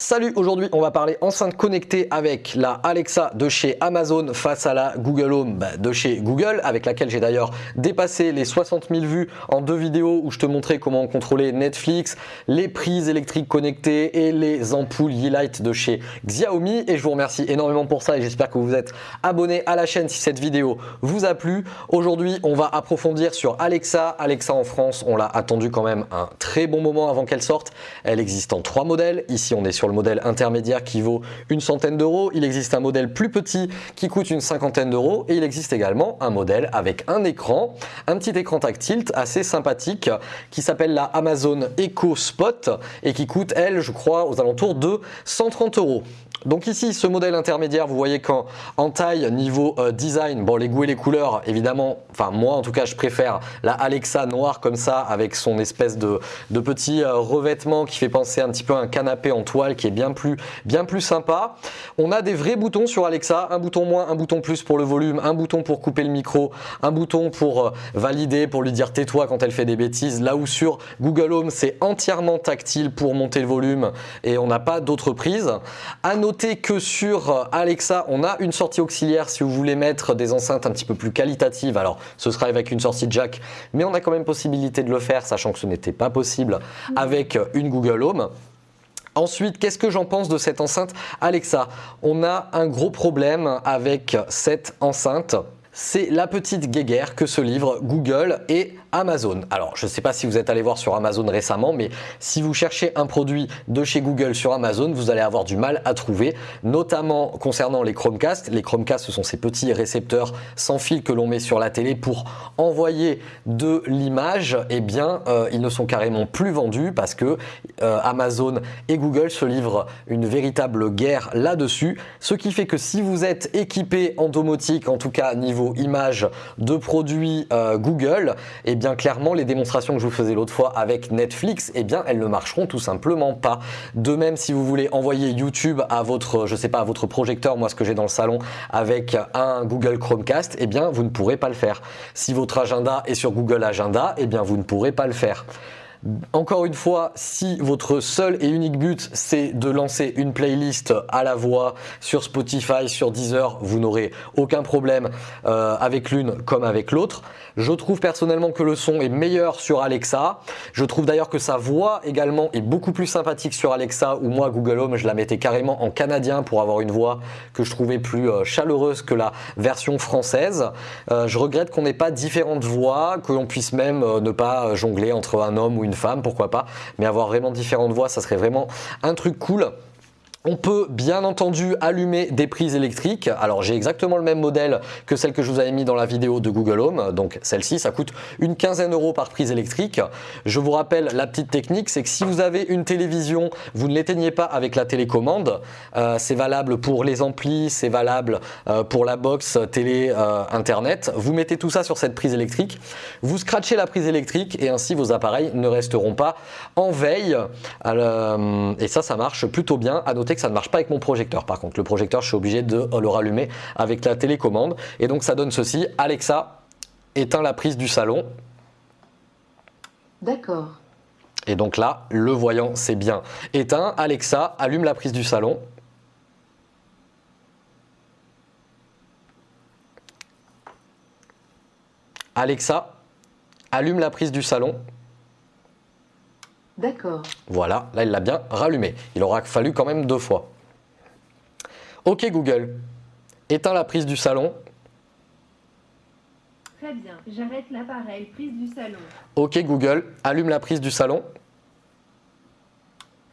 Salut, aujourd'hui on va parler enceinte connectée avec la Alexa de chez Amazon face à la Google Home bah, de chez Google avec laquelle j'ai d'ailleurs dépassé les 60 000 vues en deux vidéos où je te montrais comment contrôler Netflix, les prises électriques connectées et les ampoules Yeelight de chez Xiaomi et je vous remercie énormément pour ça et j'espère que vous êtes abonné à la chaîne si cette vidéo vous a plu. Aujourd'hui on va approfondir sur Alexa. Alexa en France on l'a attendu quand même un très bon moment avant qu'elle sorte. Elle existe en trois modèles. Ici on est sur le modèle intermédiaire qui vaut une centaine d'euros. Il existe un modèle plus petit qui coûte une cinquantaine d'euros et il existe également un modèle avec un écran, un petit écran tactile assez sympathique qui s'appelle la Amazon Echo Spot et qui coûte elle je crois aux alentours de 130 euros. Donc ici, ce modèle intermédiaire, vous voyez qu'en en taille, niveau euh, design, bon les goûts et les couleurs, évidemment, enfin moi en tout cas, je préfère la Alexa noire comme ça, avec son espèce de, petit euh, revêtement qui fait penser un petit peu à un canapé en toile qui est bien plus, bien sympa. On a des vrais boutons sur Alexa, un bouton moins, un bouton plus pour le volume, un bouton pour couper le micro, un bouton pour euh, valider, pour lui dire tais-toi quand elle fait des bêtises. Là où sur Google Home, c'est entièrement tactile pour monter le volume et on n'a pas d'autres prises. Noter que sur euh, Alexa, on a une sortie auxiliaire si vous voulez mettre des enceintes un petit peu plus qualitatives. Alors, ce sera avec une sortie jack, mais on a quand même possibilité de le faire, sachant que ce n'était pas possible avec une Google Home. Ensuite, qu'est-ce que j'en pense de cette enceinte? Alexa On a un gros problème avec cette enceinte c'est la petite guéguerre que se livrent Google et Amazon. Alors, je ne sais pas si vous êtes allé voir sur Amazon récemment, mais si vous cherchez un produit de chez Google sur Amazon, vous allez avoir du mal à trouver, notamment concernant les Chromecast. Les Chromecast, ce sont ces petits récepteurs sans fil que l'on met sur la télé pour envoyer de l'image. Eh bien, euh, ils ne sont carrément plus vendus parce que euh, Amazon et Google se livrent une véritable guerre là-dessus. Ce qui fait que si vous êtes équipé en domotique, en tout cas niveau images de produits euh, Google, eh bien clairement les démonstrations que je vous faisais l'autre fois avec Netflix, et eh bien elles ne marcheront tout simplement pas. De même si vous voulez envoyer YouTube à votre, je sais pas, à votre projecteur, moi ce que j'ai dans le salon avec un Google Chromecast, et eh bien vous ne pourrez pas le faire. Si votre agenda est sur Google Agenda, et bien vous ne pourrez pas le faire. Encore une fois, si votre seul et unique but c'est de lancer une playlist à la voix sur Spotify, sur Deezer, vous n'aurez aucun problème euh, avec l'une comme avec l'autre. Je trouve personnellement que le son est meilleur sur Alexa. Je trouve d'ailleurs que sa voix également est beaucoup plus sympathique sur Alexa ou moi Google Home je la mettais carrément en canadien pour avoir une voix que je trouvais plus euh, chaleureuse que la version française. Euh, je regrette qu'on n'ait pas différentes voix, que l'on puisse même ne pas jongler entre un homme ou une femme, pourquoi pas, mais avoir vraiment différentes voix, ça serait vraiment un truc cool. On peut bien entendu allumer des prises électriques. Alors j'ai exactement le même modèle que celle que je vous avais mis dans la vidéo de Google Home. Donc celle-ci, ça coûte une quinzaine d'euros par prise électrique. Je vous rappelle la petite technique, c'est que si vous avez une télévision, vous ne l'éteignez pas avec la télécommande. Euh, c'est valable pour les amplis, c'est valable euh, pour la box télé euh, internet. Vous mettez tout ça sur cette prise électrique. Vous scratchez la prise électrique et ainsi vos appareils ne resteront pas en veille. et ça, ça marche plutôt bien. À que ça ne marche pas avec mon projecteur. Par contre, le projecteur, je suis obligé de le rallumer avec la télécommande. Et donc, ça donne ceci. Alexa, éteins la prise du salon. D'accord. Et donc là, le voyant, c'est bien éteint. Alexa, allume la prise du salon. Alexa, allume la prise du salon. D'accord. Voilà, là il l'a bien rallumé. Il aura fallu quand même deux fois. Ok Google, éteins la prise du salon. Très bien, j'arrête l'appareil, prise du salon. Ok Google, allume la prise du salon.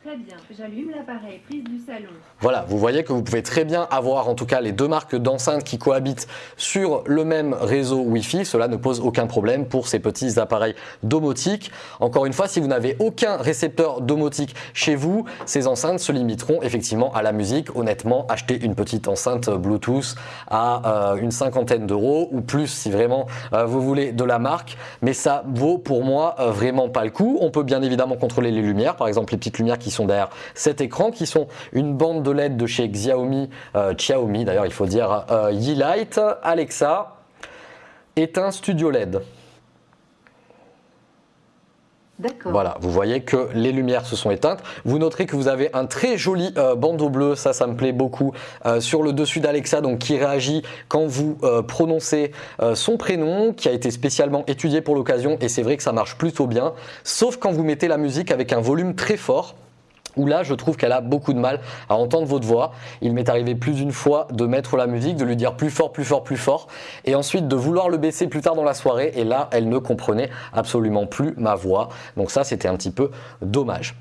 Très bien, j'allume l'appareil prise du salon. Voilà, vous voyez que vous pouvez très bien avoir en tout cas les deux marques d'enceintes qui cohabitent sur le même réseau Wi-Fi. Cela ne pose aucun problème pour ces petits appareils domotiques. Encore une fois, si vous n'avez aucun récepteur domotique chez vous, ces enceintes se limiteront effectivement à la musique. Honnêtement, acheter une petite enceinte Bluetooth à euh, une cinquantaine d'euros ou plus si vraiment euh, vous voulez de la marque. Mais ça vaut pour moi euh, vraiment pas le coup. On peut bien évidemment contrôler les lumières, par exemple les petites lumières qui sont derrière cet écran, qui sont une bande de LED de chez Xiaomi, euh, Xiaomi d'ailleurs il faut dire, euh, Yeelight, Alexa, éteint Studio LED. Voilà, vous voyez que les lumières se sont éteintes. Vous noterez que vous avez un très joli euh, bandeau bleu, ça, ça me plaît beaucoup, euh, sur le dessus d'Alexa, donc qui réagit quand vous euh, prononcez son prénom, qui a été spécialement étudié pour l'occasion, et c'est vrai que ça marche plutôt bien, sauf quand vous mettez la musique avec un volume très fort où là je trouve qu'elle a beaucoup de mal à entendre votre voix. Il m'est arrivé plus d'une fois de mettre la musique, de lui dire plus fort, plus fort, plus fort, et ensuite de vouloir le baisser plus tard dans la soirée, et là elle ne comprenait absolument plus ma voix. Donc ça c'était un petit peu dommage.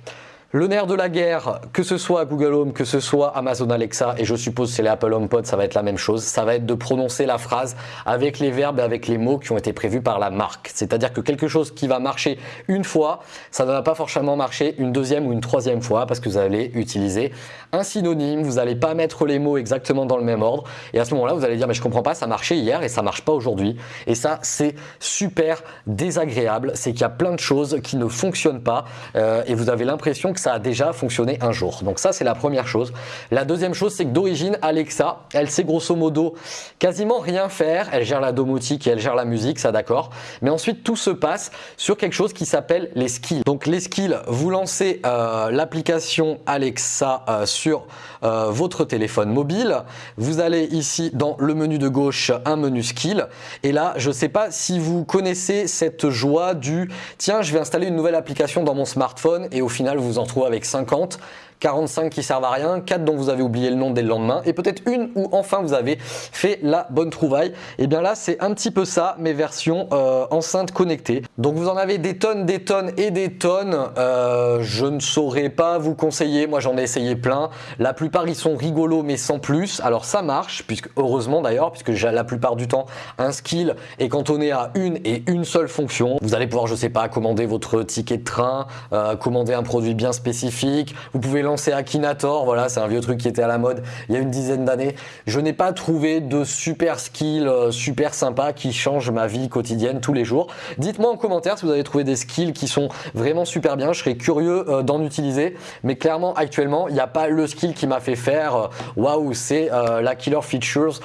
Le nerf de la guerre, que ce soit Google Home, que ce soit Amazon Alexa, et je suppose c'est les Apple HomePod, ça va être la même chose, ça va être de prononcer la phrase avec les verbes et avec les mots qui ont été prévus par la marque. C'est-à-dire que quelque chose qui va marcher une fois, ça ne va pas forcément marcher une deuxième ou une troisième fois parce que vous allez utiliser un synonyme, vous n'allez pas mettre les mots exactement dans le même ordre, et à ce moment-là vous allez dire mais je comprends pas, ça marchait hier et ça marche pas aujourd'hui. Et ça c'est super désagréable, c'est qu'il y a plein de choses qui ne fonctionnent pas euh, et vous avez l'impression que ça a déjà fonctionné un jour. Donc ça, c'est la première chose. La deuxième chose, c'est que d'origine, Alexa, elle sait grosso modo quasiment rien faire. Elle gère la domotique et elle gère la musique, ça d'accord. Mais ensuite, tout se passe sur quelque chose qui s'appelle les skills. Donc les skills, vous lancez euh, l'application Alexa euh, sur euh, votre téléphone mobile. Vous allez ici dans le menu de gauche, un menu skill. Et là, je ne sais pas si vous connaissez cette joie du tiens, je vais installer une nouvelle application dans mon smartphone et au final, vous en trouvez avec 50. 45 qui servent à rien, 4 dont vous avez oublié le nom dès le lendemain et peut-être une où enfin vous avez fait la bonne trouvaille. Et bien là c'est un petit peu ça mes versions euh, enceintes connectées. Donc vous en avez des tonnes, des tonnes et des tonnes. Euh, je ne saurais pas vous conseiller, moi j'en ai essayé plein. La plupart ils sont rigolos mais sans plus. Alors ça marche, puisque heureusement d'ailleurs, puisque la plupart du temps un skill est cantonné à une et une seule fonction. Vous allez pouvoir je sais pas commander votre ticket de train, euh, commander un produit bien spécifique. Vous pouvez lancer Akinator, voilà, c'est un vieux truc qui était à la mode il y a une dizaine d'années. Je n'ai pas trouvé de super skill euh, super sympa qui change ma vie quotidienne tous les jours. Dites-moi en commentaire si vous avez trouvé des skills qui sont vraiment super bien, je serais curieux euh, d'en utiliser, mais clairement actuellement, il n'y a pas le skill qui m'a fait faire euh, waouh, c'est euh, la killer features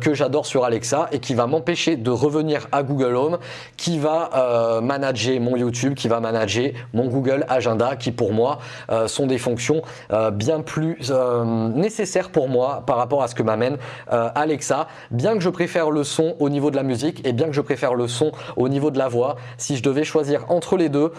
que j'adore sur Alexa et qui va m'empêcher de revenir à Google Home, qui va manager mon YouTube, qui va manager mon Google Agenda, qui pour moi sont des fonctions euh, bien plus euh, nécessaires pour moi par rapport à ce que m'amène euh, Alexa. Bien que je préfère le son au niveau de la musique et bien que je préfère le son au niveau de la voix, si je devais choisir entre les deux,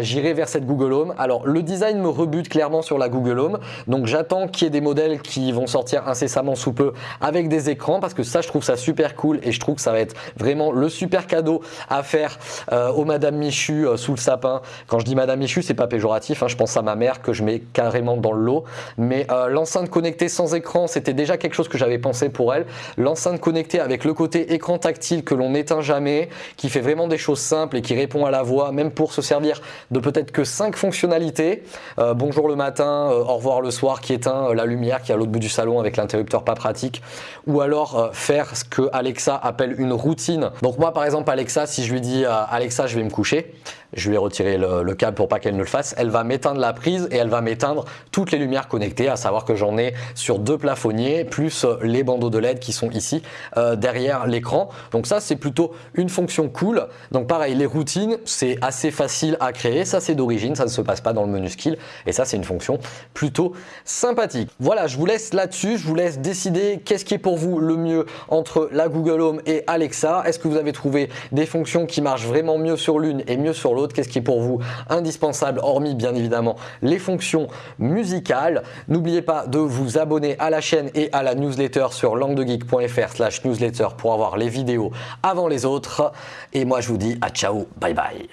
j'irais vers cette Google Home. Alors le design me rebute clairement sur la Google Home, donc j'attends qu'il y ait des modèles qui vont sortir incessamment sous peu avec des écrans parce que ça je trouve ça super cool et je trouve que ça va être vraiment le super cadeau à faire euh, au Madame Michu sous le sapin. Quand je dis Madame Michu, c'est pas péjoratif, hein, je pense à ma mère que je mets carrément dans le lot. Mais euh, l'enceinte connectée sans écran, c'était déjà quelque chose que j'avais pensé pour elle. L'enceinte connectée avec le côté écran tactile que l'on n'éteint jamais, qui fait vraiment des choses simples et qui répond à la voix, même pour se servir de peut-être que 5 fonctionnalités. Euh, bonjour le matin, euh, au revoir le soir, qui éteint la lumière qui est à l'autre bout du salon avec l'interrupteur pas pratique. Ou alors faire ce que Alexa appelle une routine. Donc moi par exemple Alexa, si je lui dis Alexa je vais me coucher, je lui ai retiré le, le câble pour pas qu'elle ne le fasse, elle va m'éteindre la prise et elle va m'éteindre toutes les lumières connectées, à savoir que j'en ai sur deux plafonniers, plus euh, les bandeaux de LED qui sont ici euh, derrière l'écran. Donc ça c'est plutôt une fonction cool. Donc pareil, les routines, c'est assez facile à créer, ça c'est d'origine, ça ne se passe pas dans le menu skill, et ça c'est une fonction plutôt sympathique. Voilà, je vous laisse là-dessus, je vous laisse décider qu'est-ce qui est pour vous le mieux entre la Google Home et Alexa. Est-ce que vous avez trouvé des fonctions qui marchent vraiment mieux sur l'une et mieux sur l'autre? Qu'est-ce qui est pour vous indispensable, hormis bien évidemment les fonctions musicales N'oubliez pas de vous abonner à la chaîne et à la newsletter sur languedegeek.fr slash newsletter pour avoir les vidéos avant les autres. Et moi je vous dis à ciao, bye bye